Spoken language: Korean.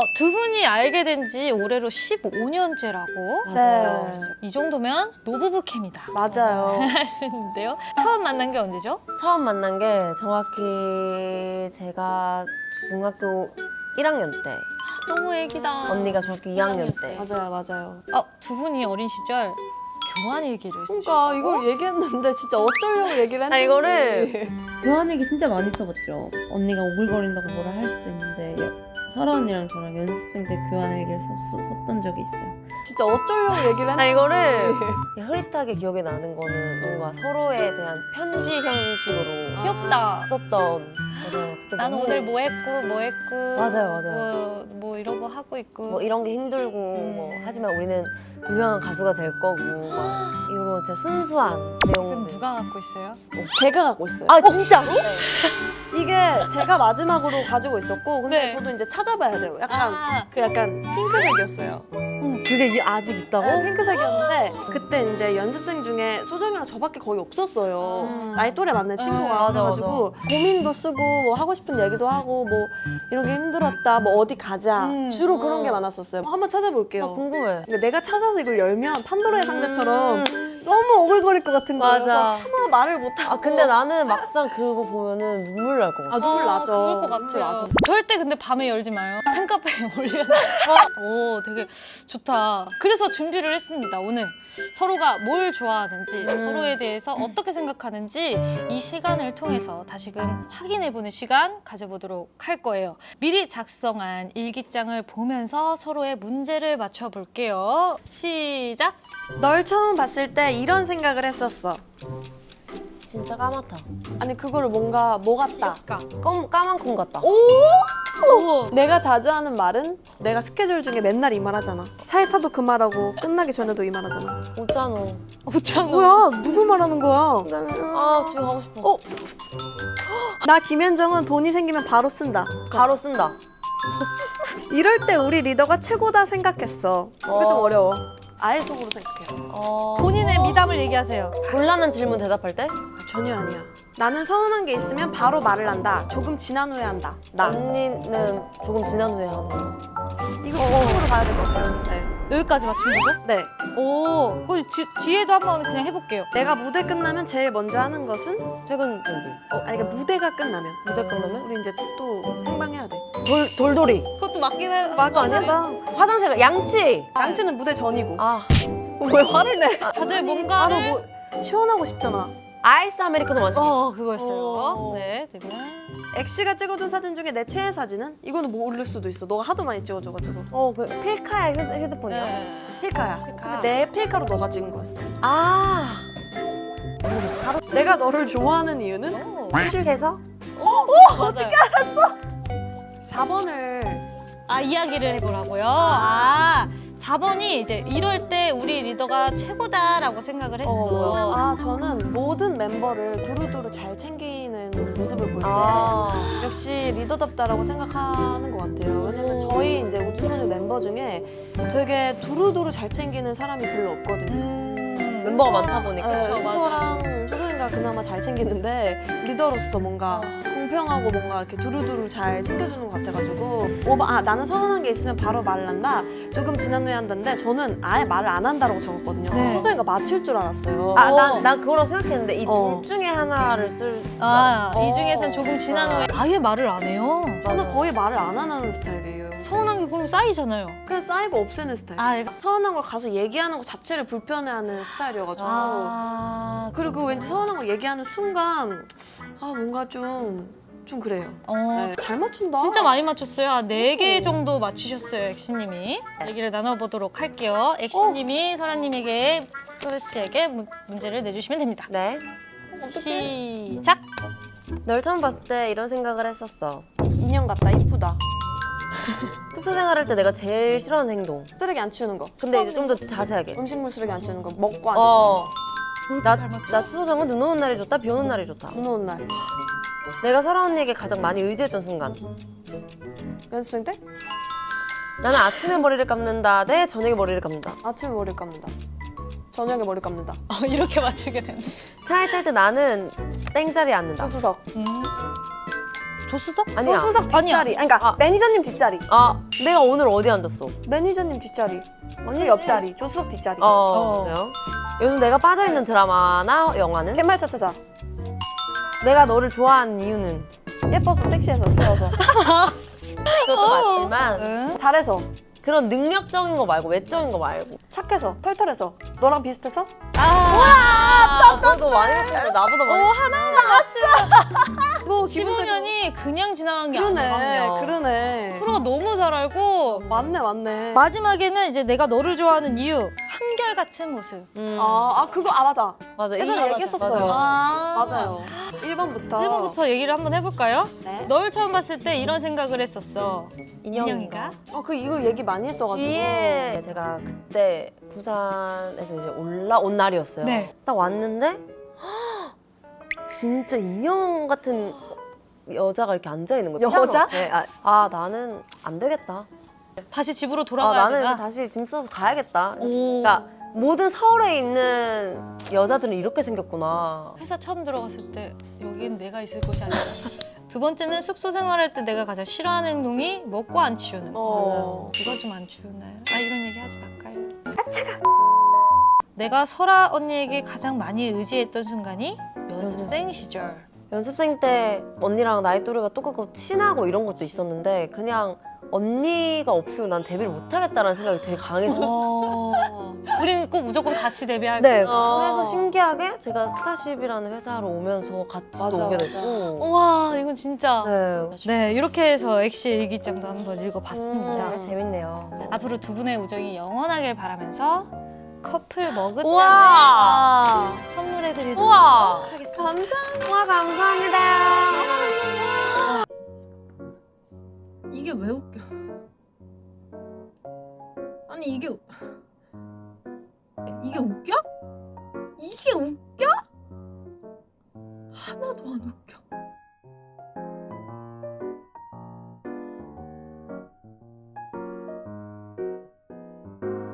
어, 두 분이 알게 된 지 올해로 15년째라고. 네. 이 정도면 노부부 캠이다. 맞아요. 할수 있는데요. 처음 만난 게 언제죠? 처음 만난 게 정확히 제가 중학교 1학년 때 너무 애기다. 언니가 중학교 2학년 때 맞아요, 맞아요. 어, 두 분이 어린 시절 교환 일기를 쓰셨고 그러니까 이걸 얘기했는데 진짜 어쩌려고 얘기를 했는지. 아, 이거를 교환 얘기 진짜 많이 써봤죠. 언니가 오글거린다고 뭐라 할 수도 있는데 여- 설아 언니랑 저랑 연습생 때 교환 일기를 썼, 썼던 적이 있어요. 진짜 어쩌려고 얘기를 아 했는지. 이거를 흐릿하게 기억에 나는 거는 뭔가 서로에 대한 편지 형식으로 귀엽다. 썼던 맞아요. 나는 너무 오늘 뭐 했고 뭐 했고 맞아요, 맞아요. 뭐, 뭐 이러고 하고 있고 뭐 이런 게 힘들고 뭐 하지만 우리는 유명한 가수가 될 거고 막 이런 진짜 순수한 내용들 누가 갖고 있어요? 제가 갖고 있어요. 아 진짜로? 이게 제가 마지막으로 가지고 있었고 근데 네. 저도 이제 찾아봐야 돼요. 약간 아, 그 약간 핑크색이었어요. 그게 이- 아직 있다고? 네, 핑크색이었는데 그때 이제 연습생 중에 소정이랑 저밖에 거의 없었어요. 음. 나이 또래 맞는 친구가 네, 맞아, 그래가지고 고민도 쓰고 뭐 하고 싶은 얘기도 하고 뭐 이런 게 힘들었다 뭐 어디 가자 음. 주로 그런 어. 게 많았었어요. 한번 찾아볼게요. 아, 궁금해. 그러니까 내가 찾아 서 이걸 열면 판도라의 상자처럼 음. 너무 오글거릴 것 같은 거예요. 맞아. 차마 말을 못하고 아 근데 나는 막상 그거 보면은 눈물 날 것 같아. 아, 눈물 나죠. 그럴 것 같아요. 나죠. 절대 근데 밤에 열지 마요. 팬카페에 올려놔. 오, 되게 좋다. 그래서 준비를 했습니다. 오늘 서로가 뭘 좋아하는지, 음. 서로에 대해서 어떻게 생각하는지 이 시간을 통해서 다시금 확인해보는 시간 가져보도록 할 거예요. 미리 작성한 일기장을 보면서 서로의 문제를 맞춰볼게요. 시작. 널 처음 봤을 때 이런 생각을 했었어. 진짜 까맣다. 아니 그거를 뭔가 뭐 같다. 검, 까만 콩 같다. 오! 오, 내가 자주 하는 말은 내가 스케줄 중에 맨날 이 말 하잖아. 차에 타도 그 말하고 끝나기 전에도 이 말 하잖아. 웃잖아. 웃잖아. 뭐야? 누구 말하는 거야? 아 집에 가고 싶어. 어? 나 김현정은 돈이 생기면 바로 쓴다. 가로 쓴다. 이럴 때 우리 리더가 최고다 생각했어. 이거 좀 어. 어려워. 아예 속으로 생각해요. 어... 본인의 미담을 얘기하세요. 곤란한 질문 대답할 때? 아, 전혀 아니야. 나는 서운한 게 있으면 바로 말을 한다. 조금 지난 후에 한다. 나. 언니는 조금 지난 후에 하는 거. 이거 속으로 가야 될 것 같아요. 네. 여기까지 맞춘 거죠? 네. 오, 그럼 뒤, 뒤에도 한번 그냥 해볼게요. 내가 무대 끝나면 제일 먼저 하는 것은 퇴근 준비. 어, 아니 그러니까 무대가 끝나면 무대 끝나면? 우리 이제 또 생방해야 돼. 돌, 돌돌이. 그것도 맞긴 해. 맞 아니야? 나 화장실 가. 양치. 양치는 무대 전이고. 아. 왜 화를 내? 다들 아니, 뭔가를 바로 뭐 시원하고 싶잖아. 아이스 아메리카노 마시기. 어 그거였어요. 어. 네, 지금 엑시가 찍어준 사진 중에 내 최애 사진은? 이거는 모를 수도 있어. 너가 하도 많이 찍어줘가지고. 어, 그 필카의 휴, 휴대 폰이야. 네. 필카야. 필카. 근데 내 필카로 너가 찍은 거였어. 아. 바로 내가 너를 좋아하는 이유는? 오, 휴식해서? 맞아요. 4번을 아 이야기를 해보라고요. 아 4번이 이제 이럴 때 우리 리더가 최고다라고 생각을 했어. 어, 아 저는 모든 멤버를 두루두루 잘 챙기는 모습을 볼때 아. 역시 리더답다라고 생각하는 것 같아요. 왜냐면 저희 이제 우주소녀 멤버 중에 되게 두루두루 잘 챙기는 사람이 별로 없거든요. 음, 멤버가 많다 보니까. 네, 그쵸, 우소랑 소소이가 그나마 잘 챙기는데 리더로서 뭔가 공평하고 뭔가 이렇게 두루두루 잘 챙겨주는 것 같아가지고 5번 아 나는 서운한 게 있으면 바로 말을 한다 조금 지난 후에 한다는데 저는 아예 말을 안 한다라고 적었거든요 네. 소정이가 맞출 줄 알았어요 아, 난, 난 그거라고 생각했는데 이둘 어. 중에 하나를 쓸. 아, 어. 이 중에선 조금 지난 후에 아예 말을 안 해요. 저는 거의 말을 안 하는 스타일이에요 서운한 게 그럼 쌓이잖아요. 그냥 쌓이고 없애는 스타일 아, 얘가 서운한 걸 가서 얘기하는 것 자체를 불편해하는 스타일이어가지고 아, 그리고 왠지 서운한 걸 얘기하는 순간 아 뭔가 좀 좀 그래요 어, 네, 잘 맞춘다 진짜 많이 맞췄어요. 한 4개 정도 맞추셨어요, 엑시님이. 얘기를 나눠보도록 할게요. 엑시님이 설아님에게, 소리 씨에게 문- 문제를 내주시면 됩니다. 네. 시작! 널 처음 봤을 때 이런 생각을 했었어. 인형 같다 이쁘다 특수 생활할 때 내가 제일 싫어하는 행동. 쓰레기 안 치우는 거 근데 이제 좀 더 자세하게. 음식물 쓰레기 안 치우는 거 먹고 안 어. 나, 잘 맞춰. 나 추소정은 눈 오는 날이 좋다, 비 오는 날이 좋다. 치우는 거. 눈 오는 날 내가 설아 언니에게 가장 많이 의지했던 순간. 연습생 때 나는 아침에 머리를 감는다 대 저녁에 머리를 감는다. 아침에 머리 감는다 저녁에 머리 감는다 어, 이렇게 맞추게 됐네. 차에 탈 때 나는 땡자리에 앉는다. 조수석 음. 조수석? 아니야. 조수석 아니야. 뒷자리. 아니, 그러니까 아. 매니저님 뒷자리. 아, 내가 오늘 어디 앉았어? 매니저님 뒷자리. 언니 옆자리. 조수석 뒷자리. 어, 어. 요즘 내가 빠져있는 드라마나 영화는? 팻말 차차자. 내가 너를 좋아하는 이유는? 예뻐서 섹시해서 귀여워서 그것도 맞지만 응. 잘해서 그런 능력적인 거 말고 외적인 거 말고 착해서 털털해서 너랑 비슷해서 아, 너도 많이 했는데 나보다 많이 뭐 기분 15년이 그냥 지나간 게 그러네 아니야. 그러네 서로가 너무 잘 알고 맞네 맞네 마지막에는 이제 내가 너를 좋아하는 이유 한결같은 모습. 음, 아, 아 그거 아 맞아 맞아. 예전에 이- 얘기했었어요. 맞아. 아 맞아요 1번부터 1번부터 얘기를 한번 해볼까요? 네. 널 처음 봤을 때 이런 생각을 했었어. 인형인가? 어, 그 이거 얘기 많이 했어가지고 뒤에 제가 그때 부산에서 이제 올라온 날이었어요. 네. 딱 왔는데 진짜 인형 같은 여자가 이렇게 앉아 있는 거예요. 여자? 앞에. 아, 아 나는 안 되겠다. 다시 집으로 아 돌아가야 나는 되나? 다시 짐 싸서 가야겠다. 오. 그러니까 모든 서울에 있는 여자들은 이렇게 생겼구나. 회사 처음 들어갔을 때 여긴 내가 있을 곳이 아니다. 두 번째는 숙소 생활할 때 내가 가장 싫어하는 행동이 먹고 안 치우는 거. 어. 이거 좀 안 치우나요? 아 이런 얘기 하지 말까요? 내가 설아 언니에게 가장 많이 의지했던 순간이 연습생 시절. 연습생 때 언니랑 나이 또래가 똑같고 친하고 이런 것도 있었는데 그냥 언니가 없으면 난 데뷔를 못하겠다라는 생각이 되게 강했어. 어. 우리는 꼭 무조건 같이 데뷔할 네, 거야. 그래서 신기하게 제가 스타쉽이라는 회사로 오면서 같이 또 맞아, 오게 맞아. 됐고. 와 이건 진짜. 네, 네 이렇게 해서 엑시 일기장도 한번 읽어봤습니다. 음, 재밌네요. 앞으로 두 분의 우정이 영원하길 바라면서 커플 머그잔을 우와! 선물해드리도록 우와! 하겠습니다. 감사합니다 와 감사합니다. 이게 우- 이게 웃겨.